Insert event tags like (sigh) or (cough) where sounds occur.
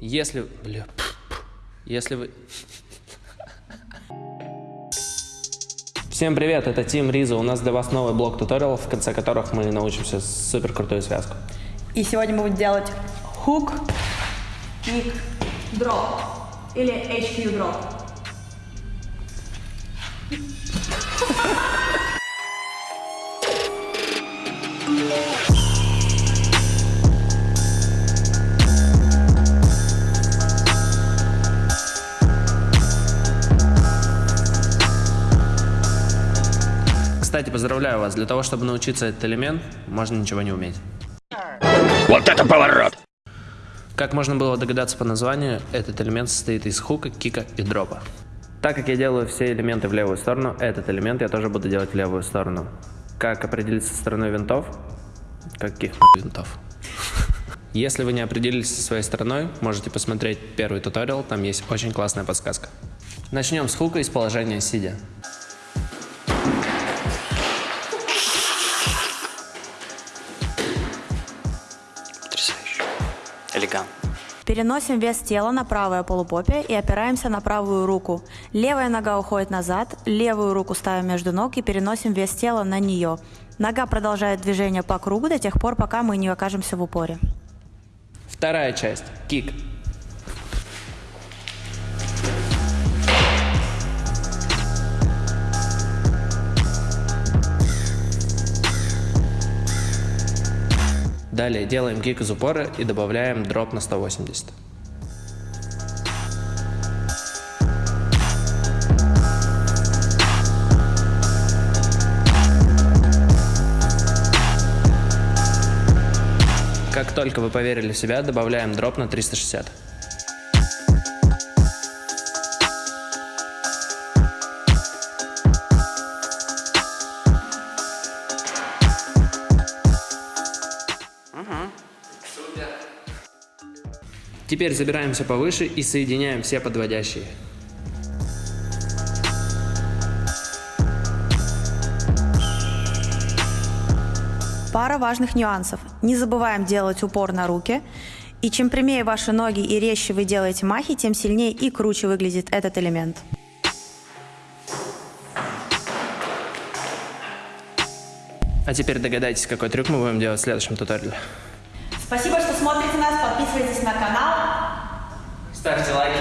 Если... Бля, если вы... Всем привет, это Тим Риза. У нас для вас новый блок туториалов, в конце которых мы научимся супер крутую связку. И сегодня мы будем делать хук, кик, дроп или HQ дроп. Кстати, поздравляю вас. Для того, чтобы научиться этот элемент, можно ничего не уметь. Вот это поворот! Как можно было догадаться по названию, этот элемент состоит из хука, кика и дропа. Так как я делаю все элементы в левую сторону, этот элемент я тоже буду делать в левую сторону. Как определиться со стороной винтов? Каких винтов? (laughs) Если вы не определились со своей стороной, можете посмотреть первый туториал, там есть очень классная подсказка. Начнем с хука из положения сидя. Элегант. Переносим вес тела на правое полупопие и опираемся на правую руку. Левая нога уходит назад, левую руку ставим между ног и переносим вес тела на нее. Нога продолжает движение по кругу до тех пор, пока мы не окажемся в упоре. Вторая часть. Кик. Далее делаем кик из упора и добавляем дроп на 180. Как только вы поверили в себя, добавляем дроп на 360. Теперь забираемся повыше и соединяем все подводящие. Пара важных нюансов. Не забываем делать упор на руки. И чем прямее ваши ноги и резче вы делаете махи, тем сильнее и круче выглядит этот элемент. А теперь догадайтесь, какой трюк мы будем делать в следующем туториале. Спасибо, что смотрите нас, подписывайтесь на канал. Ставьте лайки.